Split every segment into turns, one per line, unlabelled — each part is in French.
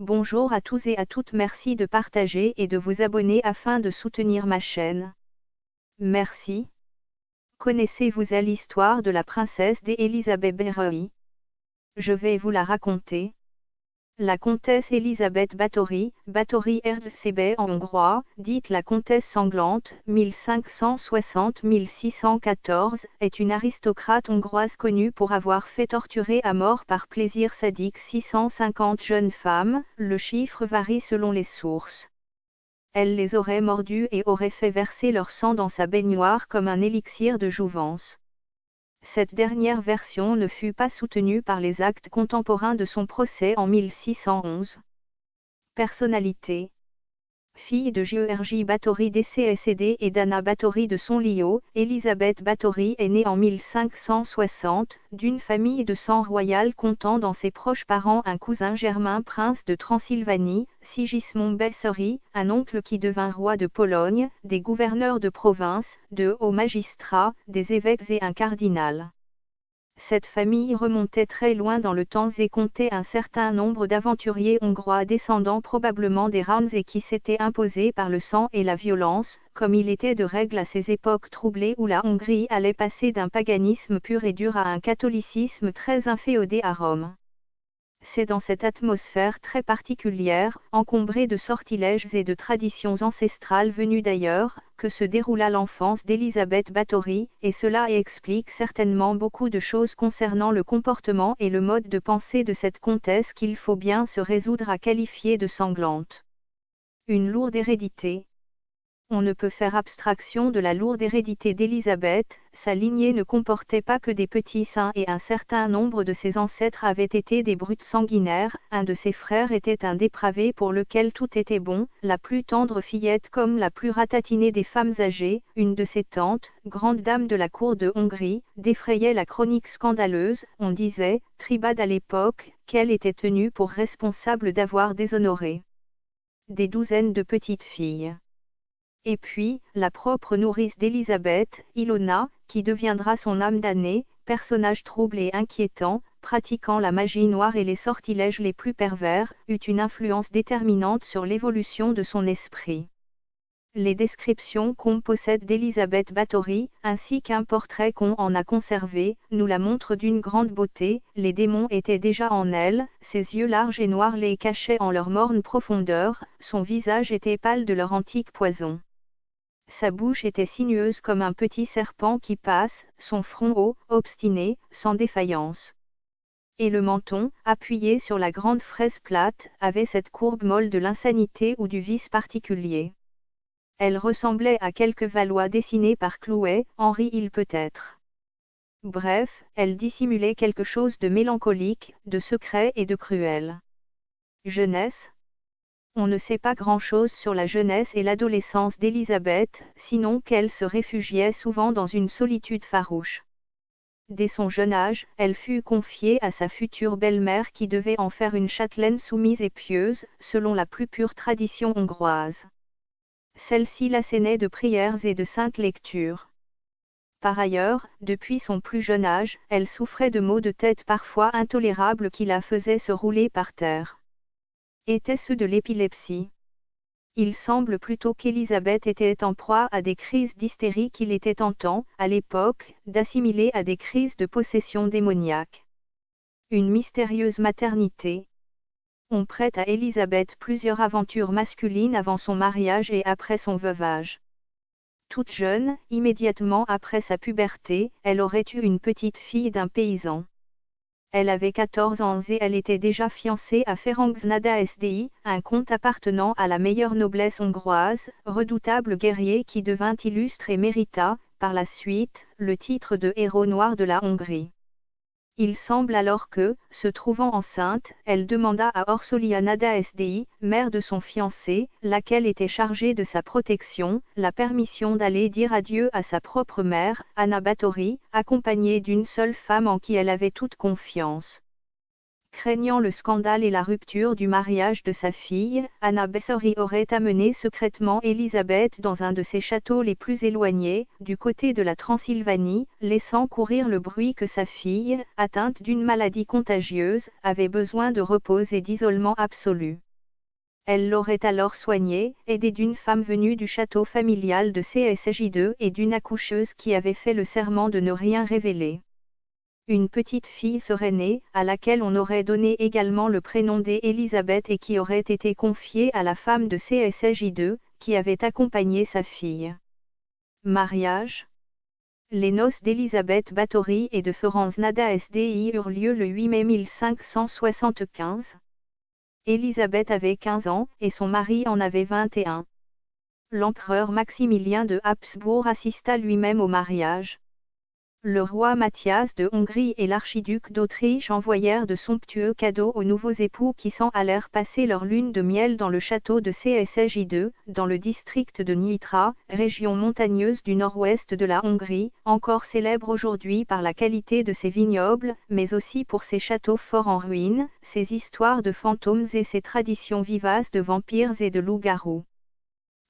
Bonjour à tous et à toutes merci de partager et de vous abonner afin de soutenir ma chaîne. Merci. Connaissez-vous à l'histoire de la princesse d'Elisabeth Berreuil Je vais vous la raconter. La comtesse Elisabeth Báthory, Báthory Erdőszébe en hongrois, dite la comtesse sanglante, 1560-1614, est une aristocrate hongroise connue pour avoir fait torturer à mort par plaisir sadique 650 jeunes femmes, le chiffre varie selon les sources. Elle les aurait mordues et aurait fait verser leur sang dans sa baignoire comme un élixir de jouvence. Cette dernière version ne fut pas soutenue par les actes contemporains de son procès en 1611. Personnalité Fille de Georgi Báthory DCSD et d'Anna Báthory de Sonlio, Elisabeth Báthory est née en 1560, d'une famille de sang royal comptant dans ses proches parents un cousin germain prince de Transylvanie, Sigismond Bessary, un oncle qui devint roi de Pologne, des gouverneurs de province, de hauts magistrats, des évêques et un cardinal. Cette famille remontait très loin dans le temps et comptait un certain nombre d'aventuriers hongrois descendants probablement des Rams et qui s'étaient imposés par le sang et la violence, comme il était de règle à ces époques troublées où la Hongrie allait passer d'un paganisme pur et dur à un catholicisme très inféodé à Rome. C'est dans cette atmosphère très particulière, encombrée de sortilèges et de traditions ancestrales venues d'ailleurs, que se déroula l'enfance d'Elisabeth Báthory, et cela explique certainement beaucoup de choses concernant le comportement et le mode de pensée de cette comtesse qu'il faut bien se résoudre à qualifier de sanglante. Une lourde hérédité, on ne peut faire abstraction de la lourde hérédité d'Élisabeth, sa lignée ne comportait pas que des petits saints et un certain nombre de ses ancêtres avaient été des brutes sanguinaires, un de ses frères était un dépravé pour lequel tout était bon, la plus tendre fillette comme la plus ratatinée des femmes âgées, une de ses tantes, grande dame de la cour de Hongrie, défrayait la chronique scandaleuse, on disait, tribade à l'époque, qu'elle était tenue pour responsable d'avoir déshonoré des douzaines de petites filles. Et puis, la propre nourrice d'Élisabeth, Ilona, qui deviendra son âme damnée, personnage trouble et inquiétant, pratiquant la magie noire et les sortilèges les plus pervers, eut une influence déterminante sur l'évolution de son esprit. Les descriptions qu'on possède d'Elisabeth Báthory, ainsi qu'un portrait qu'on en a conservé, nous la montrent d'une grande beauté, les démons étaient déjà en elle, ses yeux larges et noirs les cachaient en leur morne profondeur, son visage était pâle de leur antique poison. Sa bouche était sinueuse comme un petit serpent qui passe, son front haut, obstiné, sans défaillance. Et le menton, appuyé sur la grande fraise plate, avait cette courbe molle de l'insanité ou du vice particulier. Elle ressemblait à quelques Valois dessinés par Clouet, Henri il peut-être. Bref, elle dissimulait quelque chose de mélancolique, de secret et de cruel. Jeunesse, on ne sait pas grand-chose sur la jeunesse et l'adolescence d'Élisabeth, sinon qu'elle se réfugiait souvent dans une solitude farouche. Dès son jeune âge, elle fut confiée à sa future belle-mère qui devait en faire une châtelaine soumise et pieuse, selon la plus pure tradition hongroise. Celle-ci l'assénait de prières et de saintes lectures. Par ailleurs, depuis son plus jeune âge, elle souffrait de maux de tête parfois intolérables qui la faisaient se rouler par terre. Était-ce de l'épilepsie Il semble plutôt qu'Élisabeth était en proie à des crises d'hystérie qu'il était tentant, à l'époque, d'assimiler à des crises de possession démoniaque. Une mystérieuse maternité. On prête à Élisabeth plusieurs aventures masculines avant son mariage et après son veuvage. Toute jeune, immédiatement après sa puberté, elle aurait eu une petite fille d'un paysan. Elle avait 14 ans et elle était déjà fiancée à Ferenc Nada SDI, un comte appartenant à la meilleure noblesse hongroise, redoutable guerrier qui devint illustre et mérita, par la suite, le titre de héros noir de la Hongrie. Il semble alors que, se trouvant enceinte, elle demanda à Orsolia Nada SDI, mère de son fiancé, laquelle était chargée de sa protection, la permission d'aller dire adieu à sa propre mère, Anna Báthory, accompagnée d'une seule femme en qui elle avait toute confiance. Craignant le scandale et la rupture du mariage de sa fille, Anna Bessori aurait amené secrètement Élisabeth dans un de ses châteaux les plus éloignés, du côté de la Transylvanie, laissant courir le bruit que sa fille, atteinte d'une maladie contagieuse, avait besoin de repos et d'isolement absolu. Elle l'aurait alors soignée, aidée d'une femme venue du château familial de CSJ2 et d'une accoucheuse qui avait fait le serment de ne rien révéler. Une petite fille serait née, à laquelle on aurait donné également le prénom d'Élisabeth et qui aurait été confiée à la femme de CSJ2, qui avait accompagné sa fille. Mariage Les noces d'Élisabeth Bathory et de Florence Nada SDI eurent lieu le 8 mai 1575. Élisabeth avait 15 ans, et son mari en avait 21. L'empereur Maximilien de Habsbourg assista lui-même au mariage. Le roi Mathias de Hongrie et l'archiduc d'Autriche envoyèrent de somptueux cadeaux aux nouveaux époux qui s'en allèrent passer leur lune de miel dans le château de CSJ2, dans le district de Nitra, région montagneuse du nord-ouest de la Hongrie, encore célèbre aujourd'hui par la qualité de ses vignobles, mais aussi pour ses châteaux forts en ruine, ses histoires de fantômes et ses traditions vivaces de vampires et de loups-garous.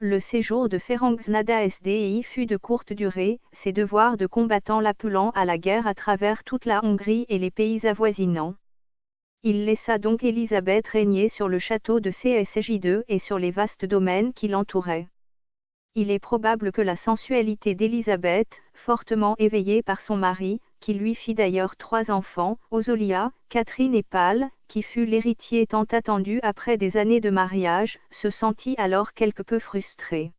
Le séjour de Ferenc Nada SDI fut de courte durée, ses devoirs de combattant l'appelant à la guerre à travers toute la Hongrie et les pays avoisinants. Il laissa donc Élisabeth régner sur le château de CSJ2 et sur les vastes domaines qui l'entouraient. Il est probable que la sensualité d'Élisabeth, fortement éveillée par son mari, qui lui fit d'ailleurs trois enfants, Osolia, Catherine et Pâle, qui fut l'héritier tant attendu après des années de mariage, se sentit alors quelque peu frustré.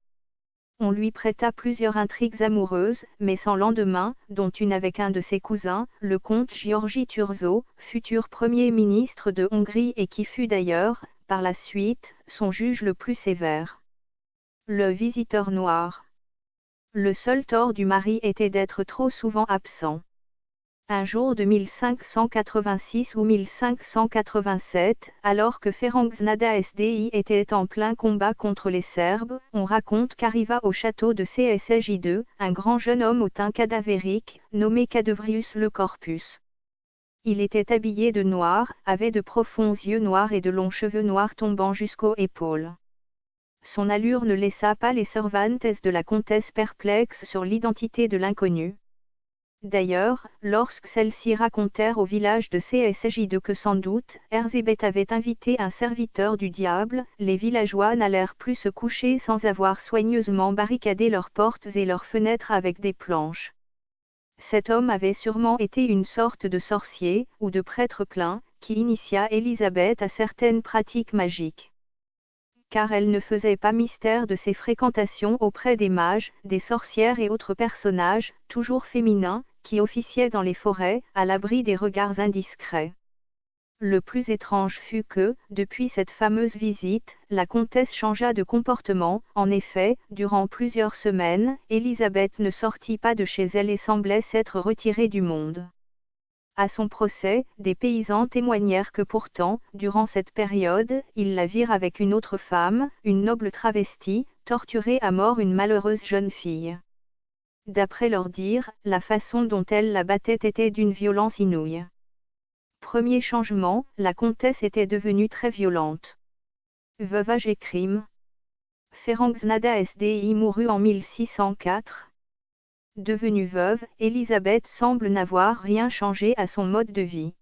On lui prêta plusieurs intrigues amoureuses, mais sans lendemain, dont une avec un de ses cousins, le comte Giorgi Turzo, futur premier ministre de Hongrie et qui fut d'ailleurs, par la suite, son juge le plus sévère. Le visiteur noir. Le seul tort du mari était d'être trop souvent absent. Un jour de 1586 ou 1587, alors que Ferenc Nada SDI était en plein combat contre les Serbes, on raconte qu'arriva au château de CSJ2, un grand jeune homme au teint cadavérique, nommé Cadevrius le Corpus. Il était habillé de noir, avait de profonds yeux noirs et de longs cheveux noirs tombant jusqu'aux épaules. Son allure ne laissa pas les servantes de la comtesse perplexes sur l'identité de l'inconnu. D'ailleurs, lorsque celles-ci racontèrent au village de CSJ2 que sans doute, Erzébeth avait invité un serviteur du diable, les villageois n'allèrent plus se coucher sans avoir soigneusement barricadé leurs portes et leurs fenêtres avec des planches. Cet homme avait sûrement été une sorte de sorcier, ou de prêtre plein, qui initia Élisabeth à certaines pratiques magiques car elle ne faisait pas mystère de ses fréquentations auprès des mages, des sorcières et autres personnages, toujours féminins, qui officiaient dans les forêts, à l'abri des regards indiscrets. Le plus étrange fut que, depuis cette fameuse visite, la comtesse changea de comportement, en effet, durant plusieurs semaines, Élisabeth ne sortit pas de chez elle et semblait s'être retirée du monde. À son procès, des paysans témoignèrent que pourtant, durant cette période, ils la virent avec une autre femme, une noble travestie, torturer à mort une malheureuse jeune fille. D'après leur dire, la façon dont elle la battait était d'une violence inouïe. Premier changement, la comtesse était devenue très violente. Veuvage et crime. Ferenc Nada SDI mourut en 1604, Devenue veuve, Elisabeth semble n'avoir rien changé à son mode de vie.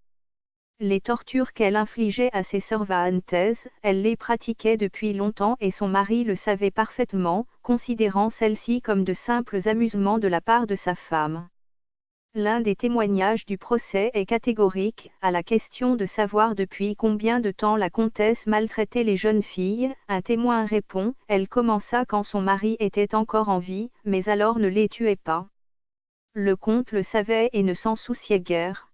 Les tortures qu'elle infligeait à ses servantes, elle les pratiquait depuis longtemps et son mari le savait parfaitement, considérant celles-ci comme de simples amusements de la part de sa femme. L'un des témoignages du procès est catégorique, à la question de savoir depuis combien de temps la comtesse maltraitait les jeunes filles, un témoin répond, elle commença quand son mari était encore en vie, mais alors ne les tuait pas. Le comte le savait et ne s'en souciait guère.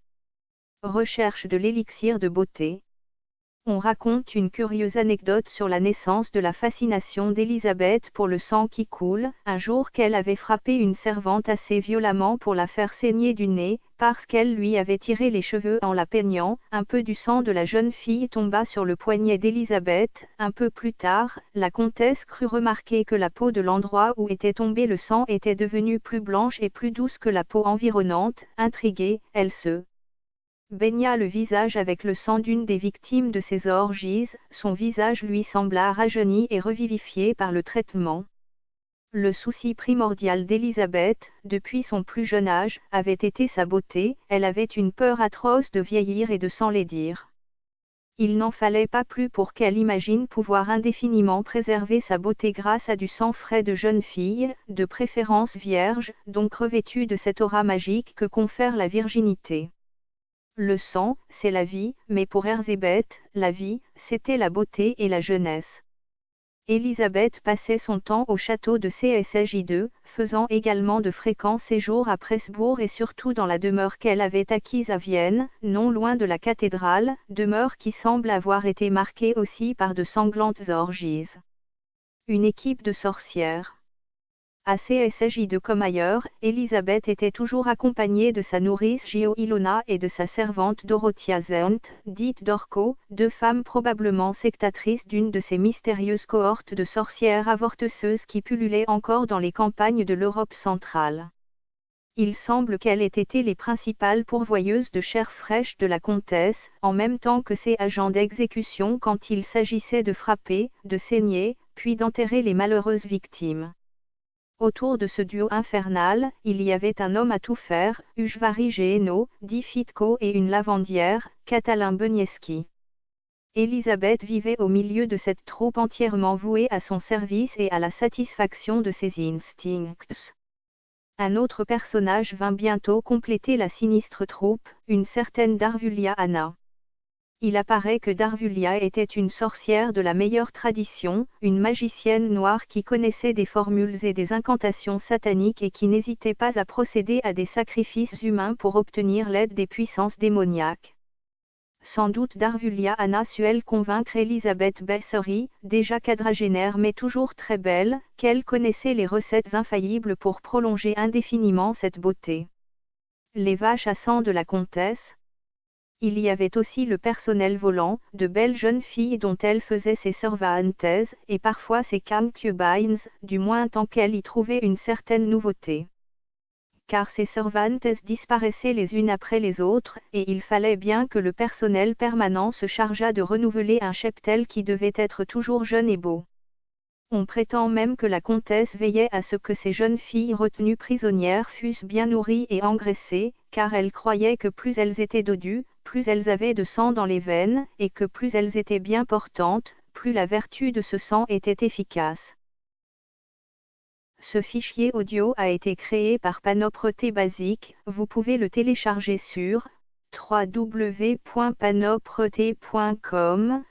Recherche de l'élixir de beauté. On raconte une curieuse anecdote sur la naissance de la fascination d'Élisabeth pour le sang qui coule, un jour qu'elle avait frappé une servante assez violemment pour la faire saigner du nez, parce qu'elle lui avait tiré les cheveux en la peignant, un peu du sang de la jeune fille tomba sur le poignet d'Élisabeth, un peu plus tard, la comtesse crut remarquer que la peau de l'endroit où était tombé le sang était devenue plus blanche et plus douce que la peau environnante, intriguée, elle se baigna le visage avec le sang d'une des victimes de ses orgies, son visage lui sembla rajeuni et revivifié par le traitement. Le souci primordial d'Élisabeth, depuis son plus jeune âge, avait été sa beauté, elle avait une peur atroce de vieillir et de s'enlaidir. Il n'en fallait pas plus pour qu'elle imagine pouvoir indéfiniment préserver sa beauté grâce à du sang frais de jeune fille, de préférence vierge, donc revêtue de cette aura magique que confère la virginité. Le sang, c'est la vie, mais pour Erzébeth, la vie, c'était la beauté et la jeunesse. Élisabeth passait son temps au château de CSJ2, faisant également de fréquents séjours à Presbourg et surtout dans la demeure qu'elle avait acquise à Vienne, non loin de la cathédrale, demeure qui semble avoir été marquée aussi par de sanglantes orgies. Une équipe de sorcières. À CSJ2 comme ailleurs, Elisabeth était toujours accompagnée de sa nourrice Gio Ilona et de sa servante Dorothea Zent, dite Dorco, deux femmes probablement sectatrices d'une de ces mystérieuses cohortes de sorcières avorteuses qui pullulaient encore dans les campagnes de l'Europe centrale. Il semble qu'elles aient été les principales pourvoyeuses de chair fraîche de la comtesse, en même temps que ses agents d'exécution quand il s'agissait de frapper, de saigner, puis d'enterrer les malheureuses victimes. Autour de ce duo infernal, il y avait un homme à tout faire, Ujvari Géno, dit Fitko et une lavandière, Catalin Benieski. Elisabeth vivait au milieu de cette troupe entièrement vouée à son service et à la satisfaction de ses instincts. Un autre personnage vint bientôt compléter la sinistre troupe, une certaine Darvulia Anna il apparaît que Darvulia était une sorcière de la meilleure tradition, une magicienne noire qui connaissait des formules et des incantations sataniques et qui n'hésitait pas à procéder à des sacrifices humains pour obtenir l'aide des puissances démoniaques. Sans doute Darvulia Anna su-elle convaincre Elisabeth Bessery, déjà quadragénaire mais toujours très belle, qu'elle connaissait les recettes infaillibles pour prolonger indéfiniment cette beauté. Les vaches à sang de la comtesse, il y avait aussi le personnel volant, de belles jeunes filles dont elle faisait ses servantes, et parfois ses concubines, du moins tant qu'elle y trouvait une certaine nouveauté. Car ces servantes disparaissaient les unes après les autres, et il fallait bien que le personnel permanent se chargeât de renouveler un cheptel qui devait être toujours jeune et beau. On prétend même que la comtesse veillait à ce que ces jeunes filles retenues prisonnières fussent bien nourries et engraissées, car elle croyait que plus elles étaient dodues, plus elles avaient de sang dans les veines, et que plus elles étaient bien portantes, plus la vertu de ce sang était efficace. Ce fichier audio a été créé par Panopreté Basique, vous pouvez le télécharger sur www.panopreté.com.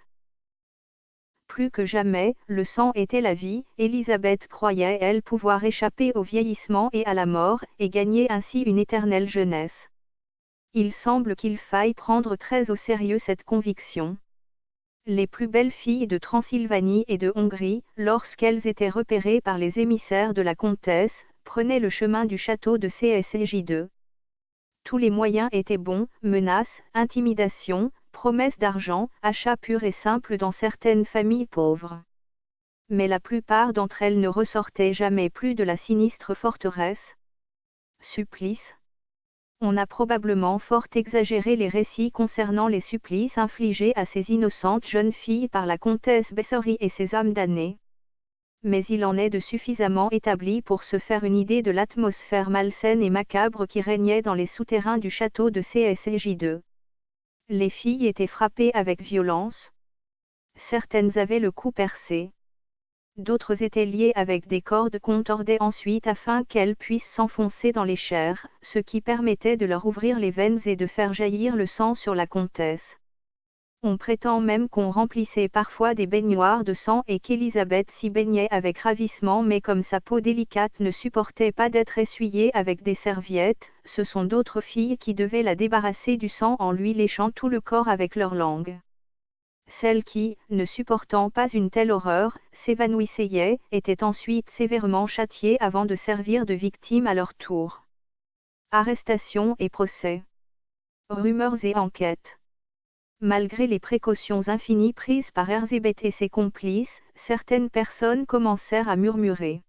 Plus que jamais, le sang était la vie, Elisabeth croyait elle pouvoir échapper au vieillissement et à la mort, et gagner ainsi une éternelle jeunesse. Il semble qu'il faille prendre très au sérieux cette conviction. Les plus belles filles de Transylvanie et de Hongrie, lorsqu'elles étaient repérées par les émissaires de la comtesse, prenaient le chemin du château de CSJ2. Tous les moyens étaient bons, menaces, intimidations, promesses d'argent, achats purs et simples dans certaines familles pauvres. Mais la plupart d'entre elles ne ressortaient jamais plus de la sinistre forteresse. Supplice, on a probablement fort exagéré les récits concernant les supplices infligés à ces innocentes jeunes filles par la comtesse Bessory et ses âmes damnées. Mais il en est de suffisamment établi pour se faire une idée de l'atmosphère malsaine et macabre qui régnait dans les souterrains du château de CSJ2. Les filles étaient frappées avec violence. Certaines avaient le cou percé d'autres étaient liées avec des cordes qu'on tordait ensuite afin qu'elles puissent s'enfoncer dans les chairs, ce qui permettait de leur ouvrir les veines et de faire jaillir le sang sur la comtesse. On prétend même qu'on remplissait parfois des baignoires de sang et qu'Élisabeth s'y baignait avec ravissement mais comme sa peau délicate ne supportait pas d'être essuyée avec des serviettes, ce sont d'autres filles qui devaient la débarrasser du sang en lui léchant tout le corps avec leur langue. Celles qui, ne supportant pas une telle horreur, s'évanouissaient, étaient ensuite sévèrement châtiées avant de servir de victimes à leur tour. Arrestation et procès. Rumeurs et enquêtes. Malgré les précautions infinies prises par Erzébeth et ses complices, certaines personnes commencèrent à murmurer.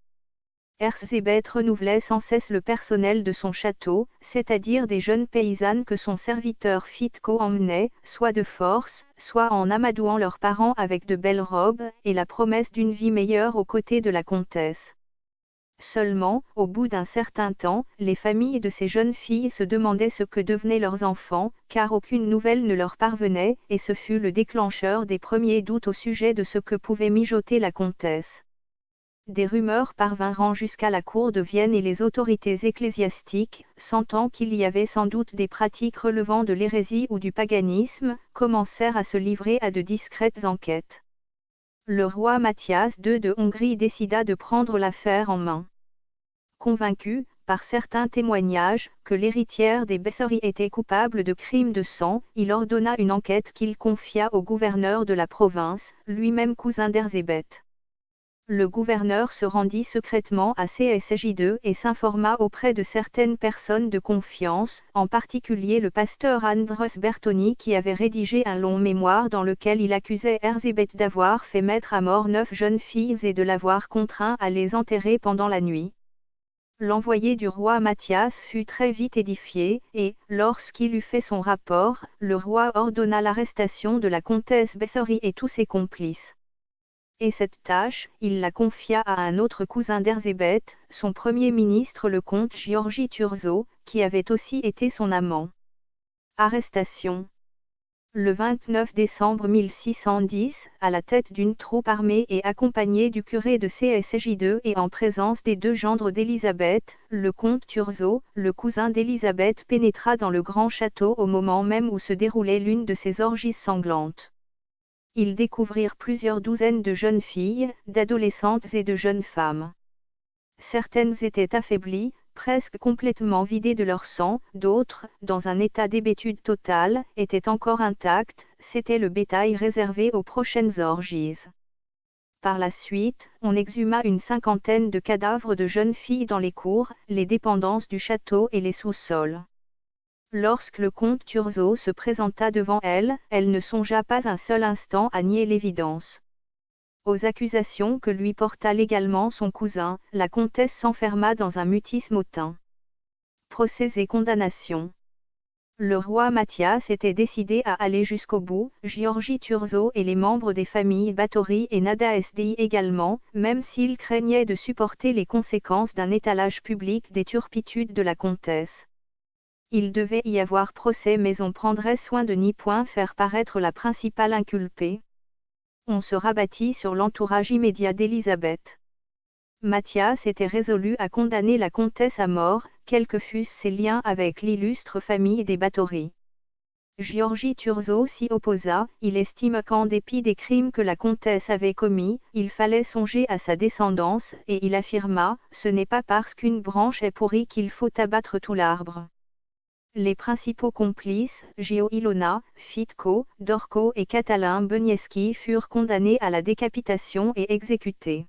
Erzébeth renouvelait sans cesse le personnel de son château, c'est-à-dire des jeunes paysannes que son serviteur Fitco emmenait, soit de force, soit en amadouant leurs parents avec de belles robes, et la promesse d'une vie meilleure aux côtés de la comtesse. Seulement, au bout d'un certain temps, les familles de ces jeunes filles se demandaient ce que devenaient leurs enfants, car aucune nouvelle ne leur parvenait, et ce fut le déclencheur des premiers doutes au sujet de ce que pouvait mijoter la comtesse. Des rumeurs parvinrent jusqu'à la cour de Vienne et les autorités ecclésiastiques, sentant qu'il y avait sans doute des pratiques relevant de l'hérésie ou du paganisme, commencèrent à se livrer à de discrètes enquêtes le roi Mathias II de Hongrie décida de prendre l'affaire en main. Convaincu, par certains témoignages, que l'héritière des Bessari était coupable de crimes de sang, il ordonna une enquête qu'il confia au gouverneur de la province, lui-même cousin d'Erzébeth. Le gouverneur se rendit secrètement à CSJ2 et s'informa auprès de certaines personnes de confiance, en particulier le pasteur Andros Bertoni qui avait rédigé un long mémoire dans lequel il accusait Erzébeth d'avoir fait mettre à mort neuf jeunes filles et de l'avoir contraint à les enterrer pendant la nuit. L'envoyé du roi Mathias fut très vite édifié, et, lorsqu'il eut fait son rapport, le roi ordonna l'arrestation de la comtesse Bessori et tous ses complices et cette tâche, il la confia à un autre cousin d'Erzébeth, son premier ministre le comte Giorgi Turzo, qui avait aussi été son amant. Arrestation. Le 29 décembre 1610, à la tête d'une troupe armée et accompagné du curé de CSJ2 et en présence des deux gendres d'Élisabeth, le comte Turzo, le cousin d'Élisabeth pénétra dans le grand château au moment même où se déroulait l'une de ces orgies sanglantes ils découvrirent plusieurs douzaines de jeunes filles, d'adolescentes et de jeunes femmes. Certaines étaient affaiblies, presque complètement vidées de leur sang, d'autres, dans un état d'hébétude totale, étaient encore intactes, c'était le bétail réservé aux prochaines orgies. Par la suite, on exhuma une cinquantaine de cadavres de jeunes filles dans les cours, les dépendances du château et les sous-sols. Lorsque le comte Turzo se présenta devant elle, elle ne songea pas un seul instant à nier l'évidence. Aux accusations que lui porta légalement son cousin, la comtesse s'enferma dans un mutisme hautain. Procès et condamnation. Le roi Mathias était décidé à aller jusqu'au bout, Giorgi Turzo et les membres des familles Batory et Nada SDI également, même s'il craignait de supporter les conséquences d'un étalage public des turpitudes de la comtesse. Il devait y avoir procès mais on prendrait soin de n'y point faire paraître la principale inculpée. On se rabattit sur l'entourage immédiat d'Élisabeth. Mathias était résolu à condamner la comtesse à mort, quels que fussent ses liens avec l'illustre famille des Batory. Giorgi Turzo s'y opposa, il estime qu'en dépit des crimes que la comtesse avait commis, il fallait songer à sa descendance, et il affirma, ce n'est pas parce qu'une branche est pourrie qu'il faut abattre tout l'arbre. Les principaux complices, Gio Ilona, Fitko, Dorco et Catalin Benieski furent condamnés à la décapitation et exécutés.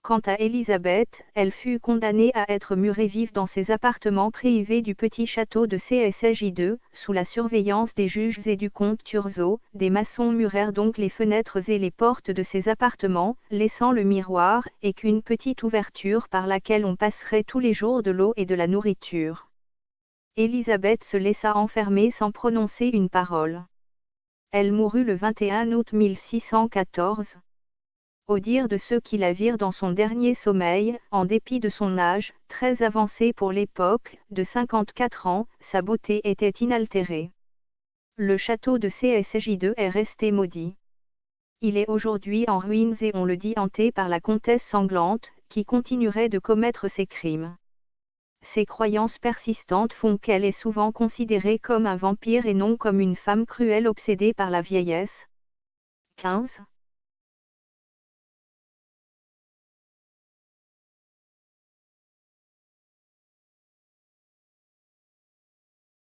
Quant à Elisabeth, elle fut condamnée à être murée vive dans ses appartements privés du petit château de CSJ2, sous la surveillance des juges et du comte Turzo. Des maçons murèrent donc les fenêtres et les portes de ses appartements, laissant le miroir, et qu'une petite ouverture par laquelle on passerait tous les jours de l'eau et de la nourriture. Élisabeth se laissa enfermer sans prononcer une parole. Elle mourut le 21 août 1614. Au dire de ceux qui la virent dans son dernier sommeil, en dépit de son âge, très avancé pour l'époque, de 54 ans, sa beauté était inaltérée. Le château de CSJ2 est resté maudit. Il est aujourd'hui en ruines et on le dit hanté par la comtesse sanglante, qui continuerait de commettre ses crimes. Ces croyances persistantes font qu'elle est souvent considérée comme un vampire et non comme une femme cruelle obsédée par la vieillesse. 15.